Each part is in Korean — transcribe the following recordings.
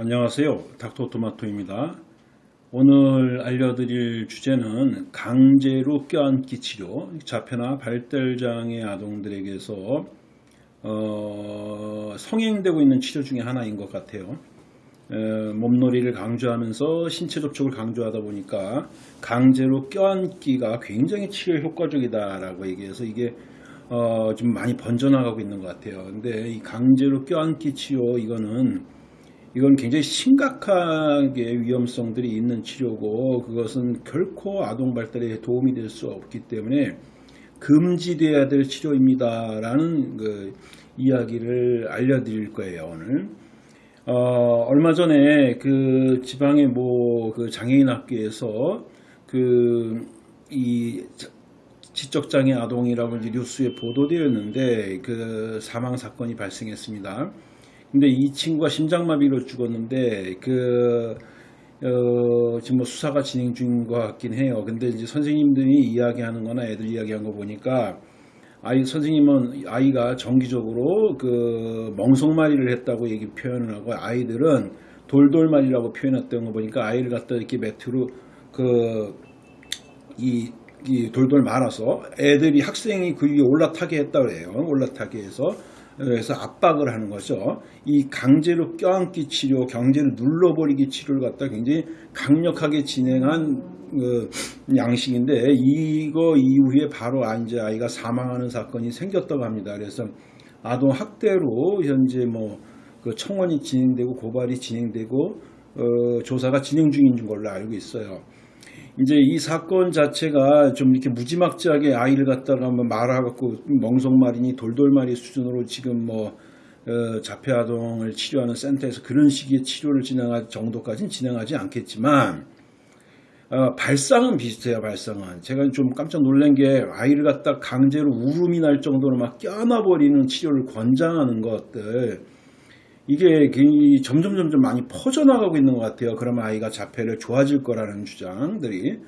안녕하세요. 닥터토마토입니다. 오늘 알려드릴 주제는 강제로 껴안기 치료, 자폐나 발달장애 아동들에게서 어, 성행되고 있는 치료 중에 하나인 것 같아요. 에, 몸놀이를 강조하면서 신체 접촉을 강조하다 보니까 강제로 껴안기가 굉장히 치료 효과적이다 라고 얘기해서 이게 어, 좀 많이 번져나가고 있는 것 같아요. 근데 이 강제로 껴안기 치료 이거는 이건 굉장히 심각하게 위험성들이 있는 치료고 그것은 결코 아동 발달에 도움이 될 수 없기 때문에 금지돼야 될 치료입니다 라는 그 이야기를 알려드릴 거예요 오늘. 어, 얼마 전에 그 지방의 뭐 그 장애인 학교에서 그 이 지적장애 아동이라고 뉴스에 보도되었는데 그 사망 사건이 발생했습니다. 근데 이 친구가 심장마비로 죽었는데 그 어, 지금 뭐 수사가 진행 중인 것 같긴 해요. 근데 이제 선생님들이 이야기하는 거나 애들 이야기한 거 보니까 아이 선생님은 아이가 정기적으로 그 멍석말이를 했다고 얘기 표현을 하고 아이들은 돌돌말이라고 표현했던 거 보니까 아이를 갖다 이렇게 매트로 그이 이 돌돌 말아서 애들이 학생이 그 위에 올라타게 했다 그래요. 올라타게 해서 그래서 압박을 하는 거죠. 이 강제로 껴안기 치료, 강제로 눌러버리기 치료를 갖다 굉장히 강력하게 진행한 그 양식인데 이거 이후에 바로 이제 아이가 사망하는 사건이 생겼다고 합니다. 그래서 아동 학대로 현재 뭐 그 청원이 진행되고 고발이 진행되고 어, 조사가 진행 중인 걸로 알고 있어요. 이제 이 사건 자체가 좀 이렇게 무지막지하게 아이를 갖다가 한번 말아갖고 멍석말이니 돌돌말이 수준으로 지금 뭐 어, 자폐아동을 치료하는 센터에서 그런 식의 치료를 진행할 정도까지는 진행하지 않겠지만 어, 발상은 비슷해요 발상은. 제가 좀 깜짝 놀란 게 아이를 갖다 강제로 울음이 날 정도로 막 껴안아버리는 치료를 권장하는 것들 이게 점점 점점 많이 퍼져나가고 있는 것 같아요. 그러면 아이가 자폐를 좋아질 거라는 주장들이.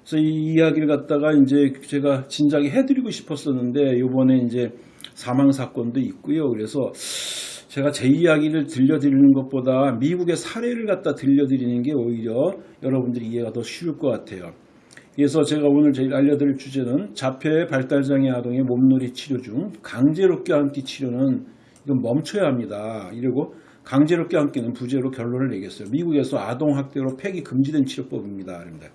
그래서 이 이야기를 갖다가 이제 제가 진작에 해드리고 싶었었는데 요번에 이제 사망 사건도 있고요. 그래서 제가 제 이야기를 들려드리는 것보다 미국의 사례를 갖다 들려드리는 게 오히려 여러분들이 이해가 더 쉬울 것 같아요. 그래서 제가 오늘 제일 알려드릴 주제는 자폐 발달장애 아동의 몸놀이 치료 중 강제로 껴안기 치료는 이건 멈춰야 합니다. 이러고 강제로 껴안기는 부재로 결론을 내겠어요. 미국에서 아동학대로 폐기 금지된 치료법입니다. 그럽니다.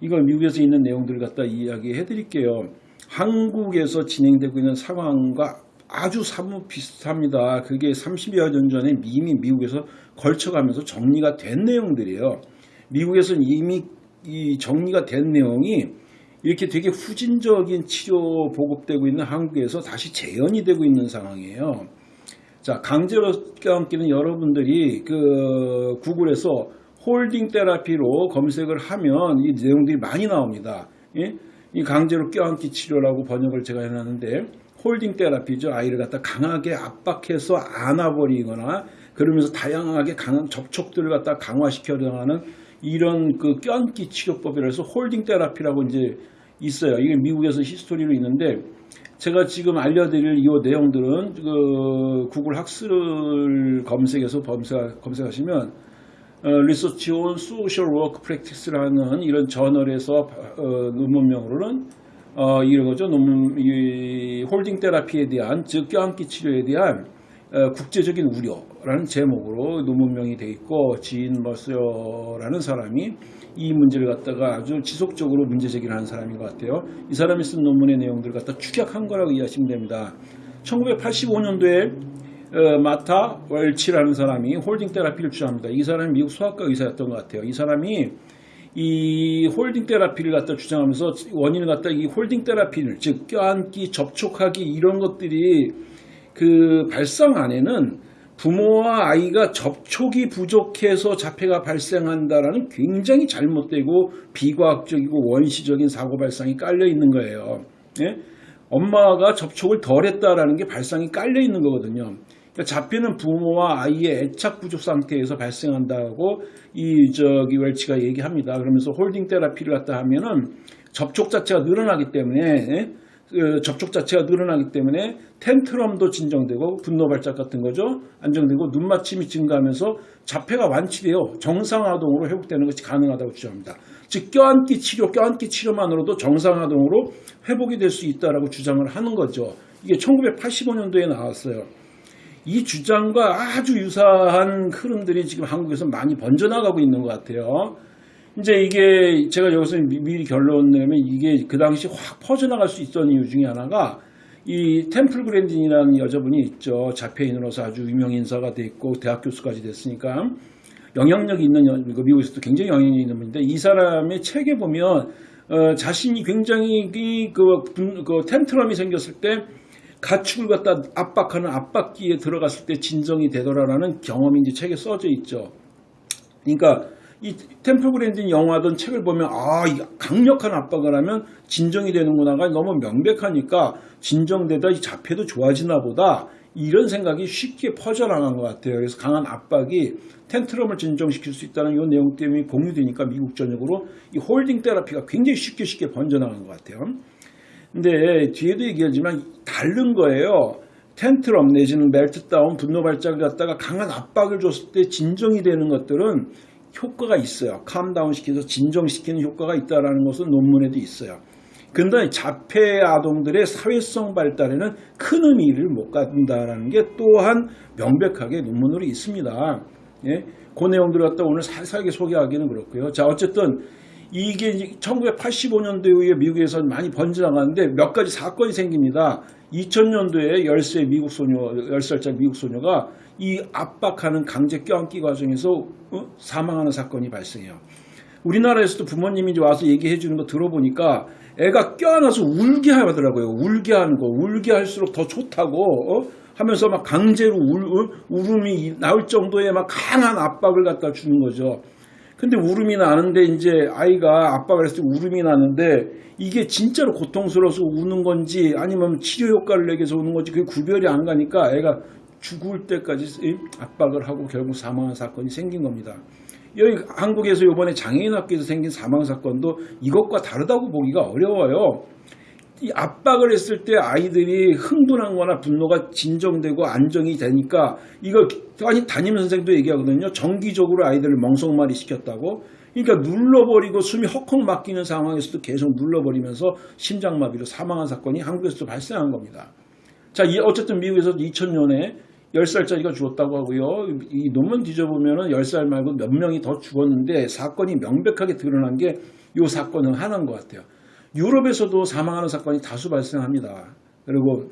이걸 미국에서 있는 내용들을 갖다 이야기해 드릴게요. 한국에서 진행되고 있는 상황과 아주 사뭇 비슷합니다. 그게 30여 년 전에 이미 미국에서 걸쳐가면서 정리가 된 내용들이에요. 미국에서는 이미 이 정리가 된 내용이 이렇게 되게 후진적인 치료 보급되고 있는 한국에서 다시 재현이 되고 있는 상황이에요. 자, 강제로 껴안기는 여러분들이 그 구글에서 홀딩 테라피로 검색을 하면 이 내용들이 많이 나옵니다. 예? 이 강제로 껴안기 치료라고 번역을 제가 해놨는데 holding therapy죠. 아이를 갖다 강하게 압박해서 안아버리거나 그러면서 다양하게 강한 접촉들을 갖다 강화시켜 나가는 이런 그 껴안기 치료법이라서 holding therapy라고 이제 있어요. 이게 미국에서 history로 있는데 제가 지금 알려드릴 이 내용들은 그 구글 학술을 검색해서 검색, 검색하시면 어, Research on Social Work Practice라는 이런 저널에서 어, 논문명으로는 어, 이런 거죠. 논문 이 holding therapy에 대한 즉 껴안기 치료에 대한 어, 국제적인 우려라는 제목으로 논문명이 돼 있고 Jean Mercer라는 사람이 이 문제를 갖다가 아주 지속적으로 문제 제기를 하는 사람인 것 같아요. 이 사람이 쓴 논문의 내용들을 갖다 축약한 거라고 이해하시면 됩니다. 1985년도에 어, Martha Welch라는 사람이 holding therapy를 주장합니다. 이 사람이 미국 소아과 의사였던 것 같아요. 이 사람이 이 holding therapy를 갖다 주장하면서 원인을 갖다 이 holding therapy를 즉 껴안기 접촉하기 이런 것들이 그 발상 안에는 부모와 아이가 접촉이 부족해서 자폐가 발생한다라는 굉장히 잘못되고 비과학적이고 원시적인 사고 발상이 깔려 있는 거예요. 예? 엄마가 접촉을 덜 했다라는 게 발상이 깔려 있는 거거든요. 그러니까 자폐는 부모와 아이의 애착 부족 상태에서 발생한다고 이 저기 웰치가 얘기합니다. 그러면서 홀딩 테라피를 갖다 하면은 접촉 자체가 늘어나기 때문에 예? 그 접촉 자체가 늘어나기 때문에 텐트럼도 진정되고 분노 발작 같은 거죠. 안정되고 눈맞춤이 증가하면서 자폐가 완치되어 정상아동으로 회복되는 것이 가능하다고 주장합니다. 즉 껴안기 치료, 껴안기 치료만으로도 정상아동으로 회복이 될 수 있다라고 주장을 하는 거죠. 이게 1985년도에 나왔어요. 이 주장과 아주 유사한 흐름들이 지금 한국에서 많이 번져나가고 있는 것 같아요. 이제 이게 제가 여기서 미리 결론 내면 이게 그 당시 확 퍼져나갈 수 있었던 이유 중에 하나가 이 템플 그랜딘이라는 여자분이 있죠. 자폐인으로서 아주 유명 인사가 돼 있고 대학 교수까지 됐으니까 영향력이 있는 여- 그 미국에서도 굉장히 영향력이 있는 분인데 이 사람의 책에 보면 어, 자신이 굉장히 이 그, 분- 그 텐트럼이 생겼을 때 가축을 갖다 압박하는 압박기에 들어갔을 때 진정이 되더라라는 경험이 이제 책에 써져 있죠. 그러니까 이 템플 그랜딘 영화든 책을 보면 아, 이 강력한 압박을 하면 진정이 되는구나가 너무 명백하니까 진정되다 이 자폐도 좋아지나 보다 이런 생각이 쉽게 퍼져나간 것 같아요. 그래서 강한 압박이 tantrum을 진정시킬 수 있다는 이 내용 때문에 공유되니까 미국 전역으로 이 holding therapy가 굉장히 쉽게 쉽게 번져나간 것 같아요. 근데 뒤에도 얘기하지만 다른 거예요. tantrum 내지는 meltdown 분노 발작을 갖다가 강한 압박을 줬을 때 진정이 되는 것들은 효과가 있어요. calm down 시켜서 진정시키는 효과가 있다는 것은 논문에도 있어요. 근데 자폐 아동들의 사회성 발달에는 큰 의미를 못 갖는다라는 게 또한 명백하게 논문으로 있습니다. 예? 그 내용들을 갖다 오늘 살살하게 소개하기는 그렇고요. 자, 어쨌든 이게 1985년도 이후에 미국에서 많이 번져나가는데 몇 가지 사건이 생깁니다. 2000년도에 10세 미국 소녀, 10살짜리 미국 소녀가 이 압박하는 강제 껴안기 과정에서 어? 사망하는 사건이 발생해요. 우리나라에서도 부모님이 와서 얘기해 주는 거 들어보니까 애가 껴안아서 울게 하더라고요. 울게 하는 거. 울게 할수록 더 좋다고 어? 하면서 막 강제로 울, 울- 울음이 나올 정도의 막 강한 압박을 갖다 주는 거죠. 근데 울음이 나는데 이제 아이가 압박을 했을 때 울음이 나는데 이게 진짜로 고통스러워서 우는 건지 아니면 치료 효과를 내기 위해서 우는 건지 그게 구별이 안 가니까 애가 죽을 때까지 압박을 하고 결국 사망한 사건이 생긴 겁니다. 여기 한국에서 이번에 장애인 학교에서 생긴 사망 사건도 이것과 다르다고 보기가 어려워요. 이 압박을 했을 때 아이들이 흥분한 거나 분노가 진정되고 안정이 되니까 이거 아니 담임 선생도 얘기하거든요. 정기적으로 아이들을 멍석말이 시켰다고. 그러니까 눌러버리고 숨이 헉헉 막히는 상황에서도 계속 눌러버리면서 심장마비로 사망한 사건이 한국에서도 발생한 겁니다. 자, 이 어쨌든 미국에서 2000년에 10살짜리가 죽었다고 하고요. 이 논문 뒤져보면은 10살 말고 몇 명이 더 죽었는데 사건이 명백하게 드러난 게 이 사건은 하나인 것 같아요. 유럽에서도 사망하는 사건이 다수 발생합니다. 그리고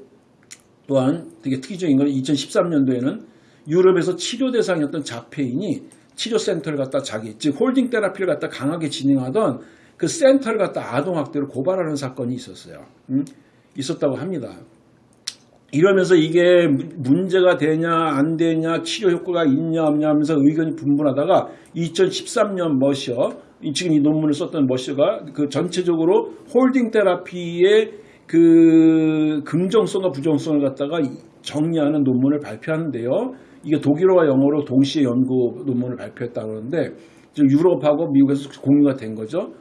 또한 되게 특이적인 건 2013년도에는 유럽에서 치료 대상이었던 자폐인이 치료센터를 갖다 자기, 즉 holding therapy를 갖다 강하게 진행하던 그 센터를 갖다 아동학대로 고발하는 사건이 있었어요. 음? 있었다고 합니다. 이러면서 이게 문제가 되냐 안 되냐 치료 효과가 있냐 없냐 하면서 의견이 분분하다가 2013년 Mercer 지금 이 논문을 썼던 Mercer가 그 전체적으로 holding therapy의 그 긍정성과 부정성을 갖다가 정리하는 논문을 발표하는데요. 이게 독일어와 영어로 동시에 연구 논문을 발표했다고 하는데 지금 유럽하고 미국에서 공유가 된 거죠.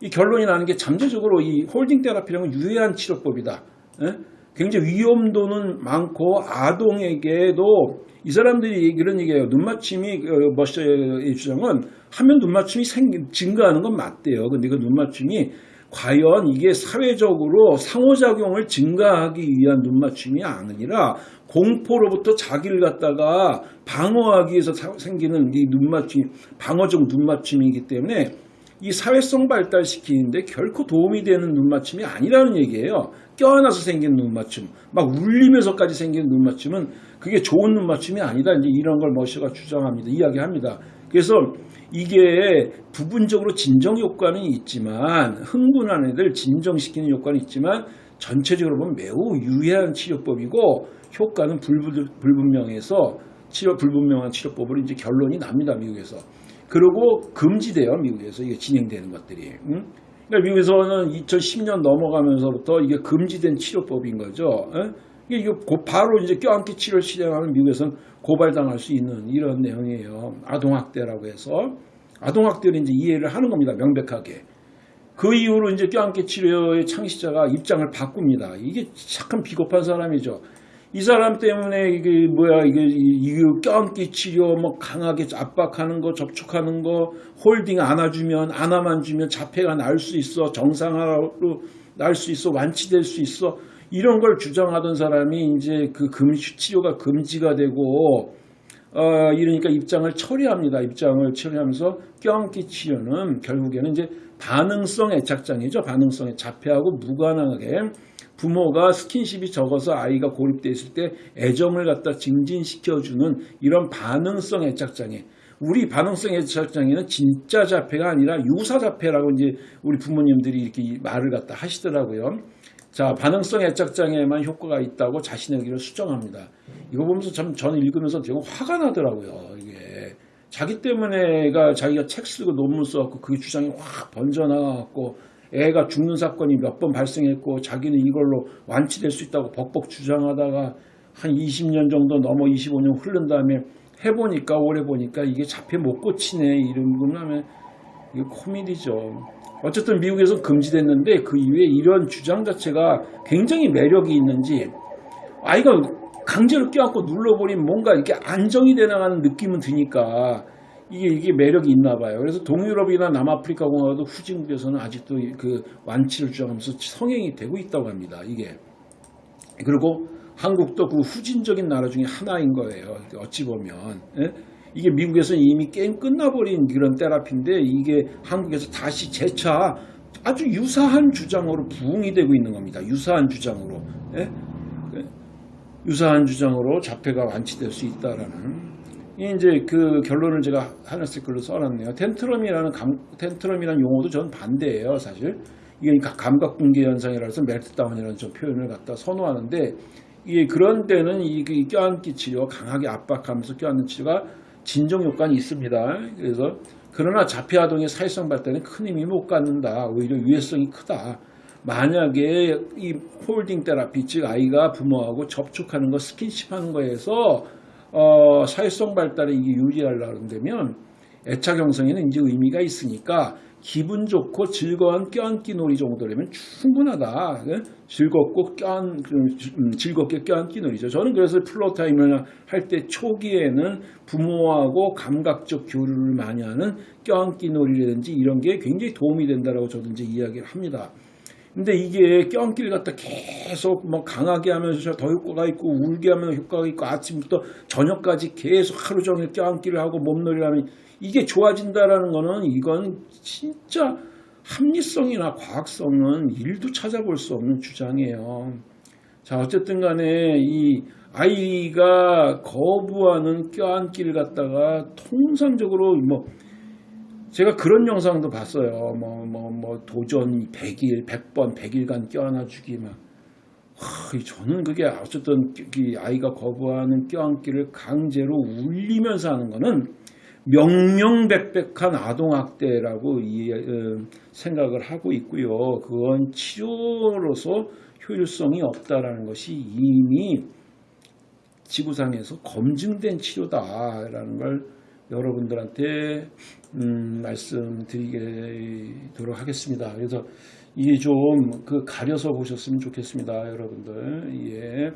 이 결론이 나는 게 잠재적으로 이 holding therapy라는 건 유해한 치료법이다. 예? 굉장히 위험도는 많고 아동에게도 이 사람들이 이런 얘기해요. 눈맞춤이 어, 머셔의 주장은 하면 눈맞춤이 생, 증가하는 건 맞대요. 근데 그 눈맞춤이 과연 이게 사회적으로 상호작용을 증가하기 위한 눈맞춤이 아니라 공포로부터 자기를 갖다가 방어하기 위해서 사- 생기는 이 눈맞춤, 방어적 눈맞춤이기 때문에 이 사회성 발달시키는데 결코 도움이 되는 눈맞춤이 아니라는 얘기예요. 껴안아서 생긴 눈맞춤, 막 울리면서까지 생긴 눈맞춤은 그게 좋은 눈맞춤이 아니다. 이제 이런 걸 머시가 주장합니다. 이야기합니다. 그래서 이게 부분적으로 진정 효과는 있지만 흥분한 애들 진정시키는 효과는 있지만 전체적으로 보면 매우 유해한 치료법이고 효과는 불분- 불분명해서 치료 불분명한 치료법으로 이제 결론이 납니다. 미국에서. 그리고 금지돼요. 미국에서 이게 진행되는 것들이. 응? 그러니까 미국에서는 2010년 넘어가면서부터 이게 금지된 치료법인 거죠. 예? 이게 바로 이제 껴안기 치료를 실행하는 미국에서는 고발당할 수 있는 이런 내용이에요. 아동학대라고 해서 아동학대를 이제 이해를 하는 겁니다. 명백하게. 그 이후로 이제 껴안기 치료의 창시자가 입장을 바꿉니다. 이게 착한 비겁한 사람이죠. 이 사람 때문에 이게 뭐야 이게 이- 이게 껴안기 치료 뭐 강하게 압박하는 거 접촉하는 거 홀딩 안아주면 안아만 주면 자폐가 날 수 있어 정상화로 날 수 있어 완치될 수 있어 이런 걸 주장하던 사람이 이제 그 금시 치료가 금지가 되고 어, 이러니까 입장을 처리합니다. 입장을 처리하면서 껴안기 치료는 결국에는 이제 반응성 애착장애죠. 반응성에 자폐하고 무관하게 부모가 스킨십이 적어서 아이가 고립돼 있을 때 애정을 갖다 증진시켜주는 이런 반응성 애착장애. 우리 반응성 애착장애는 진짜 자폐가 아니라 유사 자폐라고 이제 우리 부모님들이 이렇게 말을 갖다 하시더라고요. 자, 반응성 애착장애에만 효과가 있다고 자신의 의견을 수정합니다. 이거 보면서 참 저는 읽으면서 되게 화가 나더라고요. 이게 자기 때문에 애가 자기가 책 쓰고 논문 써갖고 그게 주장이 확 번져나가갖고 애가 죽는 사건이 몇 번 발생했고 자기는 이걸로 완치될 수 있다고 벅벅 주장하다가 한 20년 정도 넘어 25년 흐른 다음에 해보니까 올해 보니까 이게 자폐 못 고치네 이런 거면 이게 코미디죠. 어쨌든 미국에서 금지됐는데 그 이후에 이런 주장 자체가 굉장히 매력이 있는지 아이가 강제로 껴안고 눌러버리면 뭔가 이렇게 안정이 돼 나가는 느낌은 드니까 이게 이게 매력이 있나 봐요. 그래서 동유럽이나 남아프리카 공화국 후진국에서는 아직도 그 완치를 주장하면서 성행이 되고 있다고 합니다. 이게 그리고 한국도 그 후진적인 나라 중에 하나인 거예요. 어찌 보면 예? 이게 미국에서 이미 게임 끝나버린 그런 테라피인데 이게 한국에서 다시 재차 아주 유사한 주장으로 부응이 되고 있는 겁니다. 유사한 주장으로 예? 유사한 주장으로 자폐가 완치될 수 있다라는 이 이제 그 결론을 제가 하나씩 글로 써놨네요. 텐트럼이라는 감, 텐트럼이라는 용어도 저는 반대예요, 사실. 이게 감각 붕괴 현상이라서 멜트다운이라는 좀 표현을 갖다 선호하는데 이게 그런 때는 이, 이 껴안기 치료, 강하게 압박하면서 껴안는 치료가 진정 효과는 있습니다. 그래서 그러나 자폐 아동의 사회성 발달에 큰 힘이 못 갖는다. 오히려 유해성이 크다. 만약에 이 holding therapy 즉 아이가 부모하고 접촉하는 거 스킨십 하는 거에서 어, 사회성 발달에 이게 유리하려고 한다면 애착 형성에는 이제 의미가 있으니까 기분 좋고 즐거운 껴안기 놀이 정도라면 충분하다. 예? 즐겁고 껴안 음, 즐겁게 껴안기 놀이죠. 저는 그래서 floor time을 할 때 초기에는 부모하고 감각적 교류를 많이 하는 껴안기 놀이라든지 이런 게 굉장히 도움이 된다라고 저도 이제 이야기를 합니다. 근데 이게 껴안기를 갖다 계속 뭐 강하게 하면서 더 효과가 있고 울게 하면 효과가 있고 아침부터 저녁까지 계속 하루 종일 껴안기를 하고 몸놀이를 하면 이게 좋아진다라는 거는 이건 진짜 합리성이나 과학성은 일도 찾아볼 수 없는 주장이에요. 자 어쨌든 간에 이 아이가 거부하는 껴안기를 갖다가 통상적으로 뭐 제가 그런 영상도 봤어요. 뭐, 뭐, 뭐, 도전 100일, 100번, 100일간 껴안아주기, 막. 하, 저는 그게 어쨌든 이 아이가 거부하는 껴안기를 강제로 울리면서 하는 거는 명명백백한 아동학대라고 이, 어, 생각을 하고 있고요. 그건 치료로서 효율성이 없다라는 것이 이미 지구상에서 검증된 치료다라는 걸 여러분들한테 음, 말씀드리도록 하겠습니다. 그래서 이게 좀 그 가려서 보셨으면 좋겠습니다, 여러분들. 예.